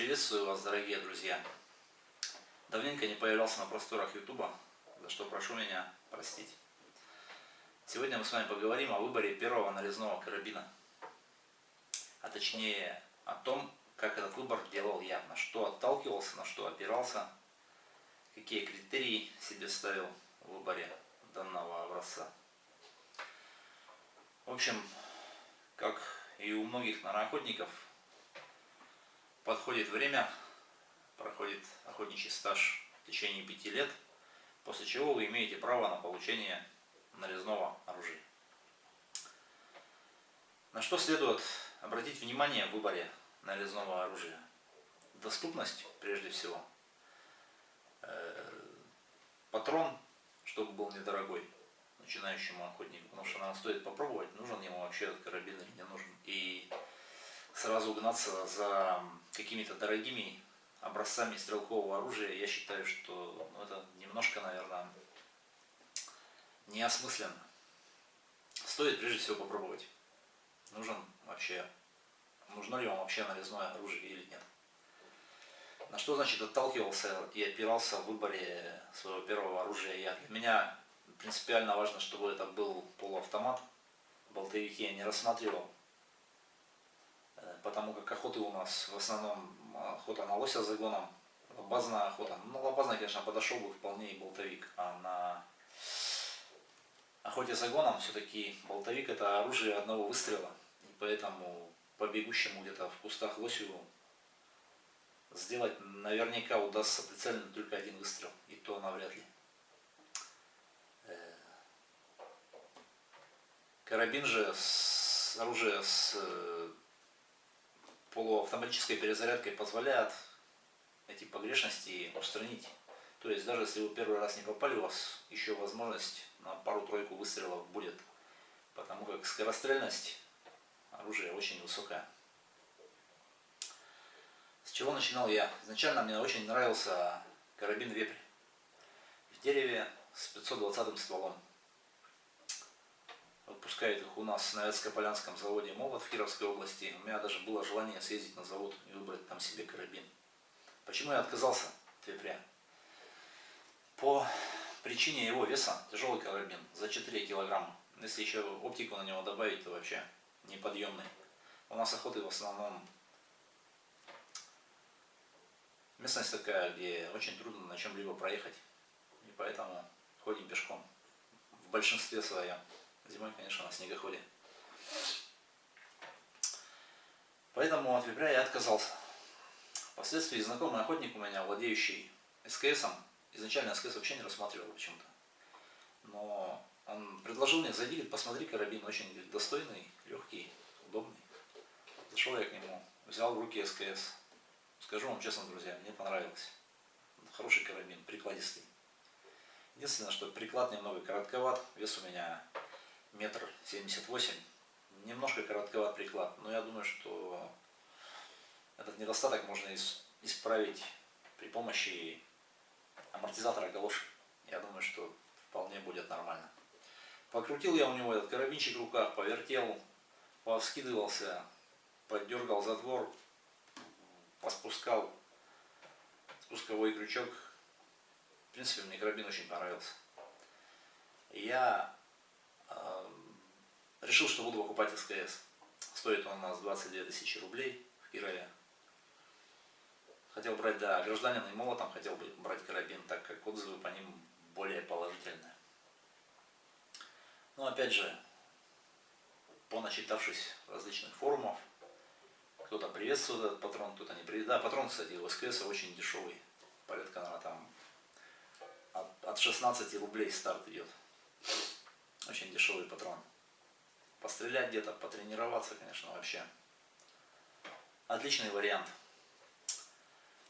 Приветствую вас, дорогие друзья. Давненько не появлялся на просторах Ютуба, за что прошу меня простить. Сегодня мы с вами поговорим о выборе первого нарезного карабина. А точнее о том, как этот выбор делал я, на что отталкивался, на что опирался, какие критерии себе ставил в выборе данного образца. В общем, как и у многих нароохотников, подходит время, проходит охотничий стаж в течение пяти лет, после чего вы имеете право на получение нарезного оружия. На что следует обратить внимание в выборе нарезного оружия? Доступность, прежде всего. Э, патрон, чтобы был недорогой начинающему охотнику, потому что нам стоит попробовать, нужен ему вообще этот карабин или не нужен. И сразу гнаться за какими-то дорогими образцами стрелкового оружия, я считаю, что ну, это немножко, наверное, неосмысленно. Стоит прежде всего попробовать, нужен вообще, нужно ли вам вообще нарезное оружие или нет. На что, значит, отталкивался и опирался в выборе своего первого оружия я. Для меня принципиально важно, чтобы это был полуавтомат. Болтовики я не рассматривал потому как охоты у нас в основном охота на лося с загоном, лобазная охота. Ну, лобазная, конечно, подошел бы вполне и болтовик, а на охоте с загоном все-таки болтовик это оружие одного выстрела, и поэтому по бегущему где-то в кустах лосю сделать наверняка удастся прицельно только один выстрел, и то навряд ли. Э, карабин же, с, оружие с полуавтоматической перезарядкой позволяет эти погрешности устранить. То есть даже если вы первый раз не попали, у вас еще возможность на пару-тройку выстрелов будет. Потому как скорострельность оружия очень высокая. С чего начинал я? Изначально мне очень нравился карабин вепрь. В дереве с 520 стволом выпускает их у нас на Эцко-Полянском заводе «Молот» в Кировской области. У меня даже было желание съездить на завод и выбрать там себе карабин. Почему я отказался от вепря? По причине его веса, тяжелый карабин, за 4 килограмма. Если еще оптику на него добавить, то вообще неподъемный. У нас охоты в основном местность такая, где очень трудно на чем-либо проехать. И поэтому ходим пешком в большинстве своем. Зимой, конечно, на снегоходе. Поэтому от вепря я отказался. Впоследствии знакомый охотник у меня, владеющий СКСом, изначально СКС вообще не рассматривал почему-то. Но он предложил мне, зайди, посмотри, карабин очень говорит, достойный, легкий, удобный. Зашел я к нему, взял в руки СКС. Скажу вам честно, друзья, мне понравилось. Хороший карабин, прикладистый. Единственное, что приклад немного коротковат, вес у меня метр семьдесят восемь. Немножко коротковат приклад, но я думаю, что этот недостаток можно исправить при помощи амортизатора галоши. Я думаю, что вполне будет нормально. Покрутил я у него этот карабинчик в руках, повертел, повскидывался, поддергал затвор, поспускал спусковой крючок. В принципе, мне карабин очень понравился. Я решил, что буду покупать СКС. Стоит он у нас 22 тысячи рублей в Кирове. Хотел брать, да, гражданин и молотом хотел бы брать карабин, так как отзывы по ним более положительные. Но опять же, поначитавшись различных форумов, кто-то приветствует этот патрон, кто-то не приветствует. Да, патрон, кстати, у СКС очень дешевый. Порядка, наверное, там от 16 рублей старт идет. Очень дешевый патрон пострелять где-то, потренироваться, конечно, вообще. Отличный вариант.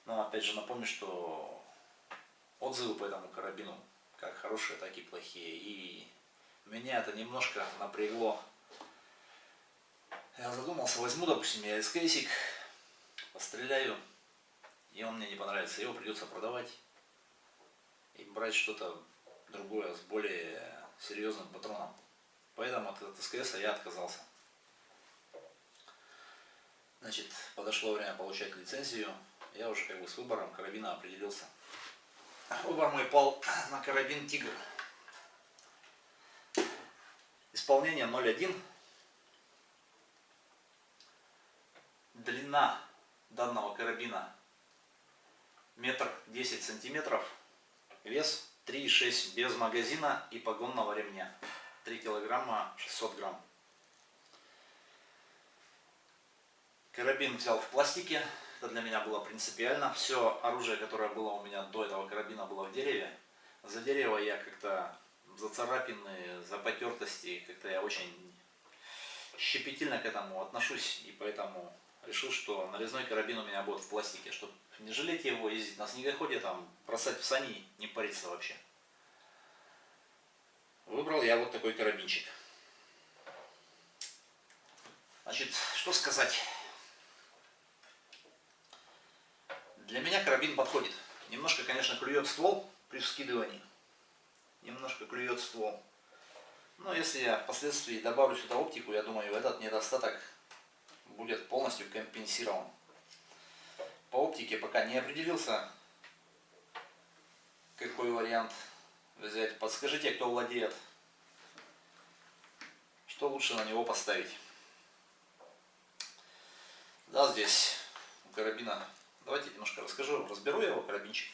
Но опять же напомню, что отзывы по этому карабину как хорошие, так и плохие. И меня это немножко напрягло. Я задумался, возьму, допустим, я СКСик, постреляю, и он мне не понравится. Его придется продавать и брать что-то другое с более серьезным патроном. Поэтому от СКС я отказался. Значит, подошло время получать лицензию. я уже как бы с выбором карабина определился. Выбор мой пал на карабин Тигр. Исполнение 0.1. Длина данного карабина метр десять сантиметров. Вес 3,6 без магазина и погонного ремня. 3 килограмма 600 грамм. Карабин взял в пластике. Это для меня было принципиально. Все оружие, которое было у меня до этого карабина, было в дереве. За дерево я как-то за царапины, за потертости, как-то я очень щепетильно к этому отношусь. И поэтому решил, что нарезной карабин у меня будет в пластике, чтобы не жалеть его, ездить на снегоходе, там, бросать в сани, не париться вообще. Выбрал я вот такой карабинчик. Значит, что сказать. Для меня карабин подходит. Немножко, конечно, клюет ствол при вскидывании. Немножко клюет ствол. Но если я впоследствии добавлю сюда оптику, я думаю, этот недостаток будет полностью компенсирован. По оптике пока не определился, какой вариант взять. Подскажите, кто владеет, что лучше на него поставить. Да, здесь карабина, давайте немножко расскажу, разберу его карабинчик.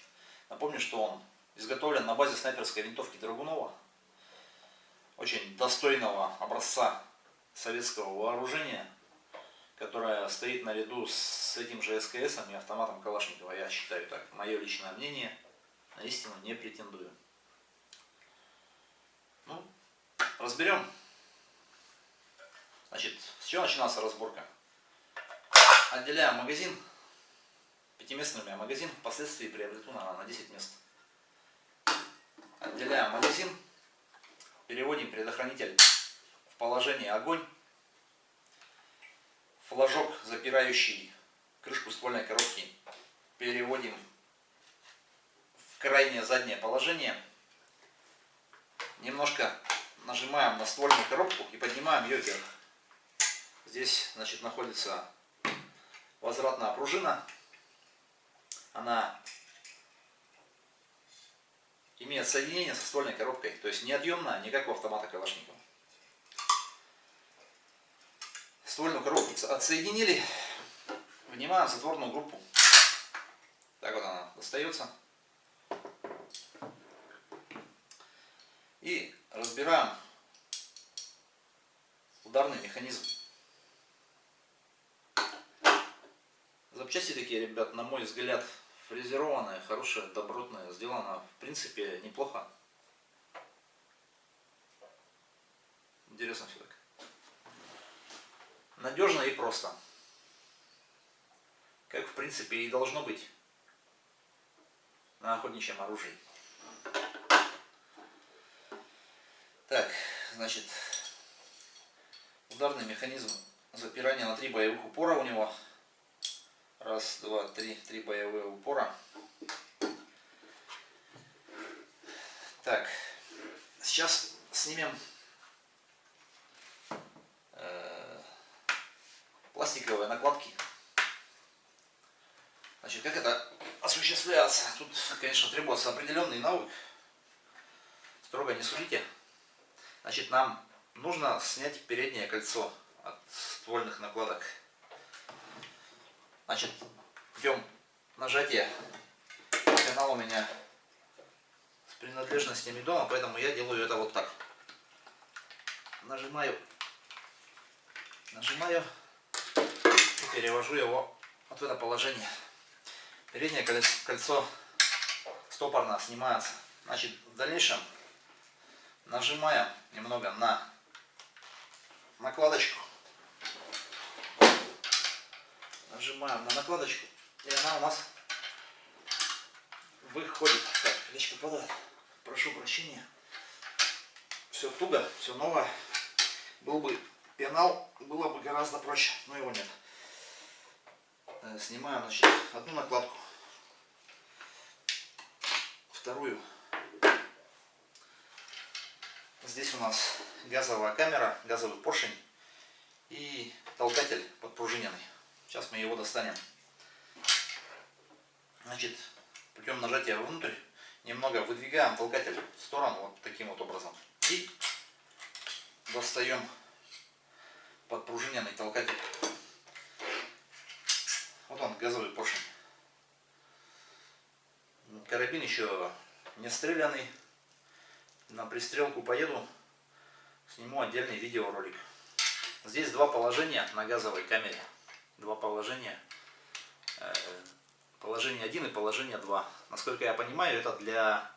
Напомню, что он изготовлен на базе снайперской винтовки Драгунова. Очень достойного образца советского вооружения которая стоит наряду с этим же СКС и автоматом Калашникова. Я считаю так. Мое личное мнение. На истину не претендую. Ну, разберем. Значит, с чего начинался разборка? Отделяем магазин. Пятиместный у меня магазин. Впоследствии приобрету на, на 10 мест. Отделяем магазин. Переводим предохранитель в положение огонь флажок, запирающий крышку ствольной коробки, переводим в крайнее заднее положение. Немножко нажимаем на ствольную коробку и поднимаем ее вверх. Здесь значит, находится возвратная пружина. Она имеет соединение со ствольной коробкой, то есть неотъемная, не как у автомата Калашникова. Ствольную коробку отсоединили, вынимаем затворную группу. Так вот она достается. И разбираем ударный механизм. Запчасти такие, ребят, на мой взгляд, фрезерованные, хорошие, добротные, сделано в принципе неплохо. Интересно все так. Надежно и просто. Как в принципе и должно быть на охотничьем оружии. Так, значит, ударный механизм запирания на три боевых упора у него. Раз, два, три, три боевые упора. Так, сейчас снимем пластиковые накладки. Значит, как это осуществляется? Тут, конечно, требуется определенный навык. Строго не судите. Значит, нам нужно снять переднее кольцо от ствольных накладок. Значит, идем нажатие. Канал у меня с принадлежностями дома, поэтому я делаю это вот так. Нажимаю, нажимаю перевожу его вот в это положение. Переднее кольцо стопорно снимается. Значит, в дальнейшем нажимаем немного на накладочку. Нажимаем на накладочку, и она у нас выходит. Так, плечко падает. Прошу прощения. Все туго, все новое. Был бы пенал, было бы гораздо проще, но его нет. Э, снимаем значит, одну накладку, вторую. Здесь у нас газовая камера, газовый поршень и толкатель подпружиненный. Сейчас мы его достанем. Значит, путем нажатия внутрь немного выдвигаем толкатель в сторону вот таким вот образом. И достаем подпружиненный толкатель. Вот он, газовый поршень. Карабин еще не стрелянный. На пристрелку поеду, сниму отдельный видеоролик. Здесь два положения на газовой камере. Два положения. Э, положение 1 и положение 2. Насколько я понимаю, это для,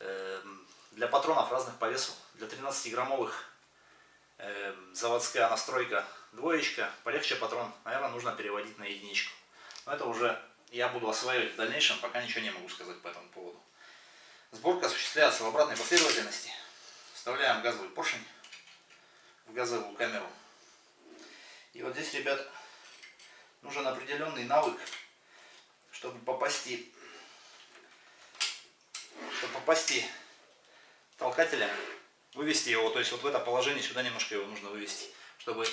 эм, для патронов разных по весу. Для 13-граммовых эм, заводская настройка двоечка. Полегче патрон, наверное, нужно переводить на единичку. Но это уже я буду осваивать в дальнейшем, пока ничего не могу сказать по этому поводу. Сборка осуществляется в обратной последовательности. Вставляем газовый поршень в газовую камеру. И вот здесь, ребят, нужен определенный навык, чтобы попасти, чтобы попасти толкателя, вывести его, то есть вот в это положение сюда немножко его нужно вывести, чтобы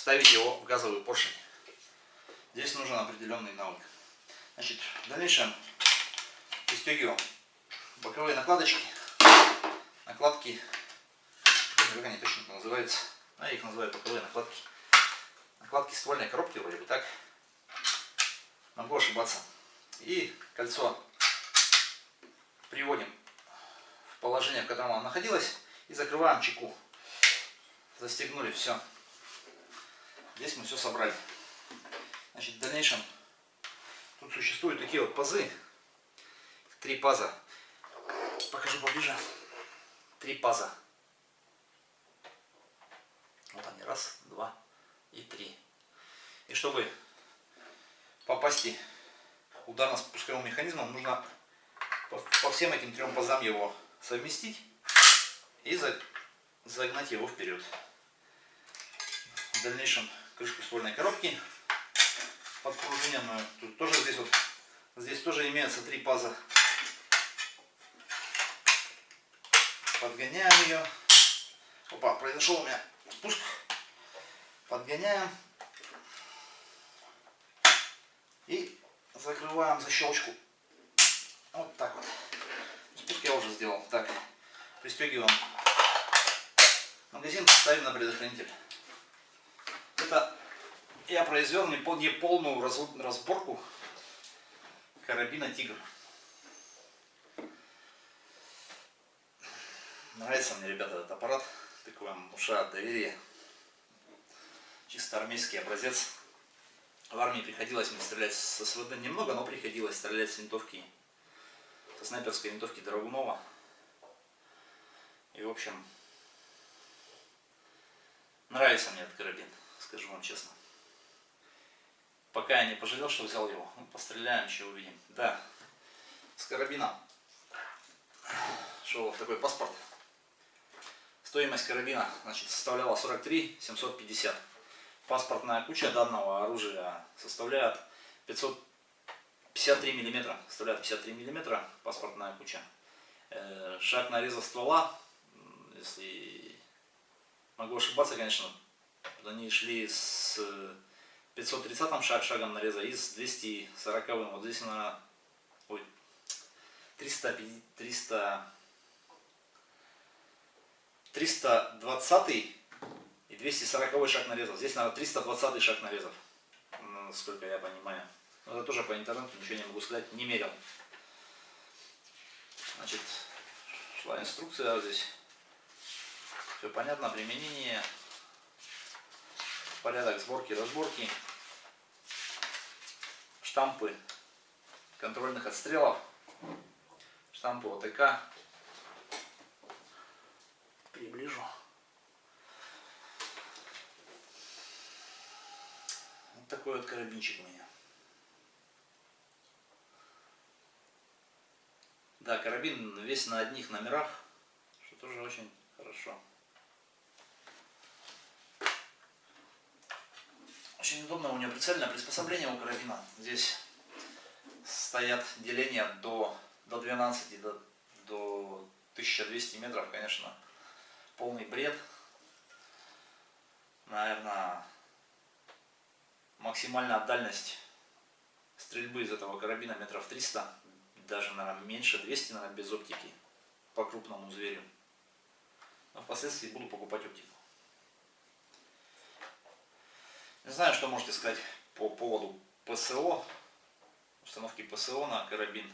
вставить его в газовый поршень. Здесь нужен определенный навык. Значит, в дальнейшем пристегиваем боковые накладочки, накладки как они точно называются, а я их называю боковые накладки. Накладки ствольной коробки вроде бы так. Могу ошибаться. И кольцо приводим в положение, в котором оно находилось, и закрываем чеку. Застегнули, все. Здесь мы все собрали. Значит, в дальнейшем тут существуют такие вот пазы. Три паза. Покажу поближе. Три паза. Вот они, раз, два и три. И чтобы попасть ударно-спусковым механизмом, нужно по, всем этим трем пазам его совместить и загнать его вперед. В дальнейшем крышку ствольной коробки подпружиненную. Тут тоже здесь вот, здесь тоже имеются три паза. Подгоняем ее. Опа, произошел у меня спуск. Подгоняем. И закрываем защелочку. Вот так вот. Спуск я уже сделал. Так, пристегиваем магазин, ставим на предохранитель. Это я произвел не полную разборку карабина Тигр. Нравится мне, ребята, этот аппарат такой вам внушает доверие. Чисто армейский образец. В армии приходилось мне стрелять со СВД немного, но приходилось стрелять с винтовки, со снайперской винтовки Драгунова. И в общем, нравится мне этот карабин, скажу вам честно. Пока я не пожалел, что взял его. Ну, постреляем, еще увидим. Да, с карабина шел в такой паспорт. Стоимость карабина значит, составляла 43 750. Паспортная куча данного оружия составляет 553 миллиметра. Составляет 53 миллиметра паспортная куча. Э, шаг нареза ствола, если могу ошибаться, конечно, они шли с 530 шаг, шагом нареза и с 240. Вот здесь на ой, 300, 300 320 и 240 шаг нарезов. Здесь, наверное, 320 шаг нарезов, насколько я понимаю. Но это тоже по интернету, ничего не могу сказать, не мерил. Значит, шла инструкция здесь. Все понятно, применение, порядок сборки, разборки, штампы контрольных отстрелов, штампы ОТК, приближу. Вот такой вот карабинчик у меня. Да, карабин весь на одних номерах, что тоже очень хорошо. Очень удобно у него прицельное приспособление у карабина. Здесь стоят деления до, до 12, до, до 1200 метров, конечно полный бред. Наверное, максимальная дальность стрельбы из этого карабина метров 300, даже, наверное, меньше, 200, наверное, без оптики по крупному зверю. Но впоследствии буду покупать оптику. Не знаю, что можете сказать по поводу ПСО, установки ПСО на карабин.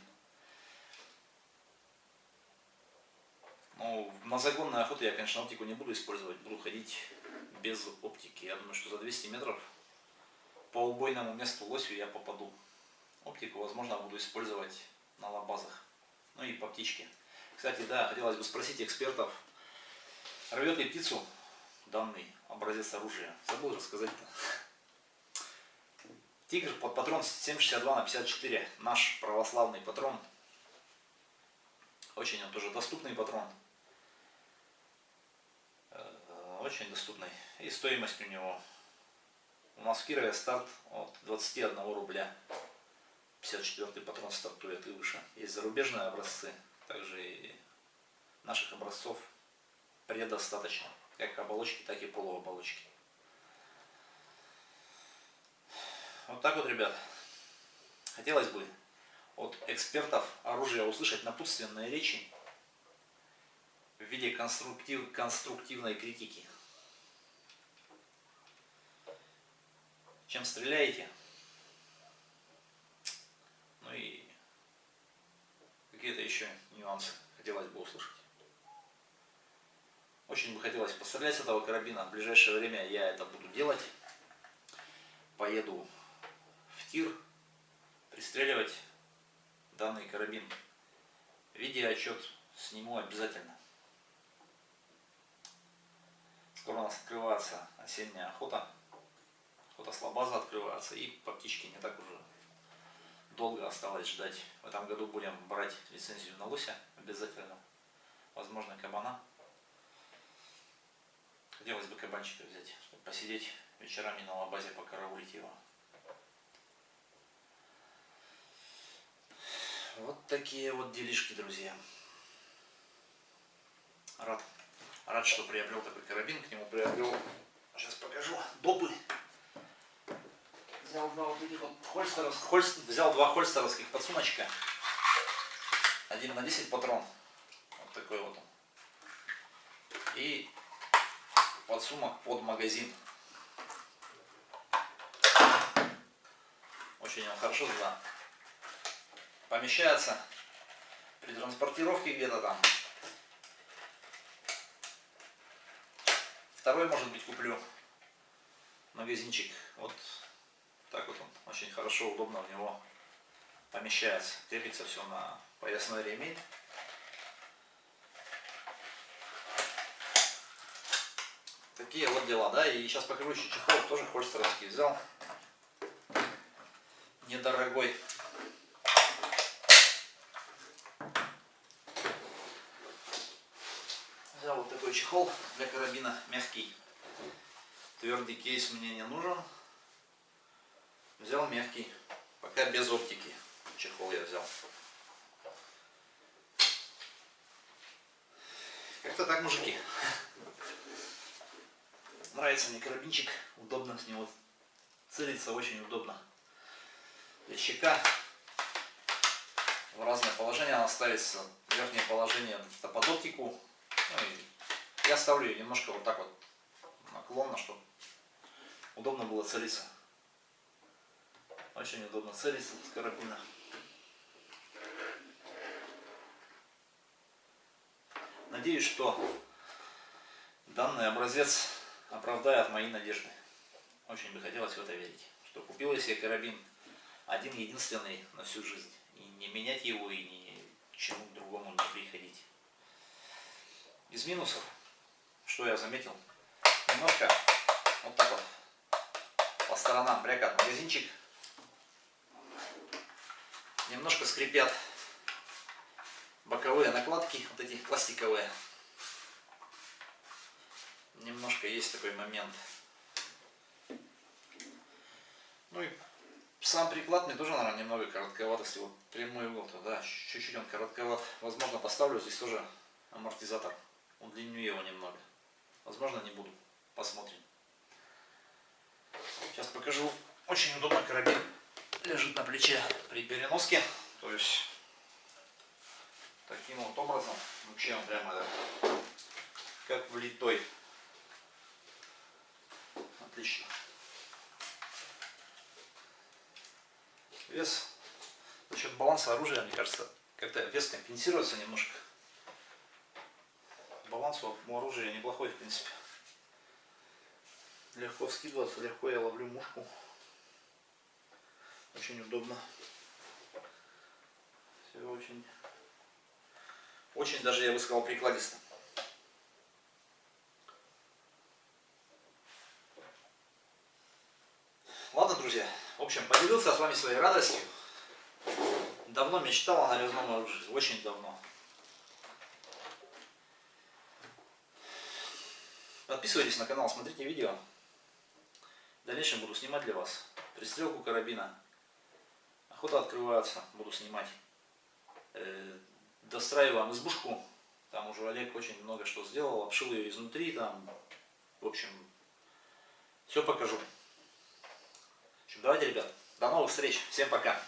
Ну, на загонной охоте я, конечно, оптику не буду использовать, буду ходить без оптики. Я думаю, что за 200 метров по убойному месту лосью я попаду. Оптику, возможно, буду использовать на лабазах. Ну и по птичке. Кстати, да, хотелось бы спросить экспертов, рвет ли птицу данный образец оружия. Забыл рассказать-то. Тигр под патрон 7,62 на 54. Наш православный патрон. Очень он тоже доступный патрон. Э, очень доступный. И стоимость у него. У нас в Кирове старт от 21 рубля. 54 патрон стартует и выше. Есть зарубежные образцы. Также и наших образцов предостаточно. Как оболочки, так и полуоболочки. Вот так вот, ребят. Хотелось бы от экспертов оружия услышать напутственные речи в виде конструктив, конструктивной критики. Чем стреляете? Ну и какие-то еще нюансы хотелось бы услышать. Очень бы хотелось пострелять с этого карабина. В ближайшее время я это буду делать. Поеду в тир пристреливать данный карабин. Видеоотчет сниму обязательно. Скоро у нас открывается осенняя охота. Охота слабаза открывается и по птичке не так уже долго осталось ждать. В этом году будем брать лицензию на лося обязательно. Возможно кабана. Хотелось бы кабанчика взять, чтобы посидеть вечерами на лабазе, покараулить его. Вот такие вот делишки, друзья. Рад, рад, что приобрел такой карабин. К нему приобрел, сейчас покажу, допы. Взял два вот этих вот хольстеров, хольст, взял два хольстеровских подсумочка. Один на 10 патрон. Вот такой вот он. И подсумок под магазин. Очень он хорошо туда помещается при транспортировке где-то там. Второй, может быть, куплю магазинчик. Вот так вот он очень хорошо, удобно в него помещается. Крепится все на поясной ремень. Такие вот дела, да, и сейчас покажу еще чехол, тоже хольстеровский взял, недорогой. Взял вот такой чехол для карабина, мягкий. Твердый кейс мне не нужен. Взял мягкий, пока без оптики. Чехол я взял. Как-то так, мужики. Нравится мне карабинчик, удобно с него целиться, очень удобно. Для щека в разное положение она ставится. Верхнее положение под оптику, ну, я ставлю ее немножко вот так вот наклонно, чтобы удобно было целиться. Очень удобно целиться с карабина. Надеюсь, что данный образец оправдает мои надежды. Очень бы хотелось в это верить. Что купил я себе карабин один единственный на всю жизнь. И не менять его, и ни к чему другому не приходить. Из минусов, что я заметил, немножко вот так вот по сторонам брякат магазинчик. Немножко скрипят боковые накладки, вот эти пластиковые. Немножко есть такой момент. Ну и сам приклад мне тоже, наверное, немного коротковатости. Вот прямой угол, да, чуть-чуть он коротковат. Возможно, поставлю здесь тоже амортизатор. Удлиню его немного. Возможно, не буду. Посмотрим. Сейчас покажу. Очень удобно карабин. Лежит на плече при переноске. То есть таким вот образом вообще он прямо да, как влитой. Отлично. Вес за счет баланса оружия, мне кажется, как-то вес компенсируется немножко. Баланс у оружия неплохой, в принципе. Легко скидываться, легко я ловлю мушку. Очень удобно. Все очень, очень даже, я бы сказал, прикладисто. Ладно, друзья, в общем, поделился с вами своей радостью. Давно мечтал о нарезном оружии, очень давно. Подписывайтесь на канал, смотрите видео. В дальнейшем буду снимать для вас пристрелку карабина. Охота открывается, буду снимать. Э, достраиваем избушку. Там уже Олег очень много что сделал. Обшил ее изнутри. Там, в общем, все покажу. Давайте, ребят, до новых встреч. Всем пока.